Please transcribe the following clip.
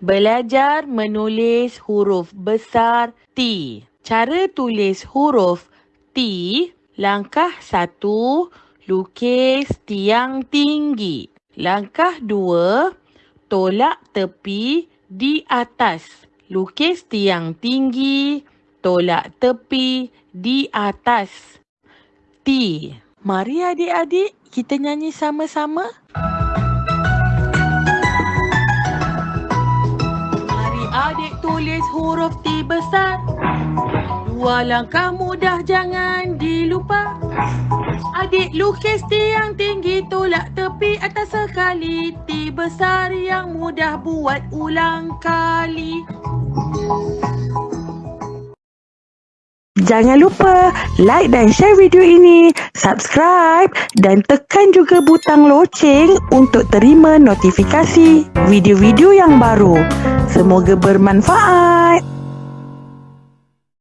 Belajar menulis huruf besar T. Cara tulis huruf T, langkah satu, lukis tiang tinggi. Langkah dua, tolak tepi di atas. Lukis tiang tinggi, tolak tepi di atas. T. Mari adik-adik kita nyanyi sama-sama. Mari adik tulis huruf T besar. Dua langkah mudah jangan dilupa. Adik lukis tiang tinggi tolak tepi atas sekali. T besar yang mudah buat ulang kali. Jangan lupa like dan share video ini, subscribe dan tekan juga butang loceng untuk terima notifikasi video-video yang baru. Semoga bermanfaat.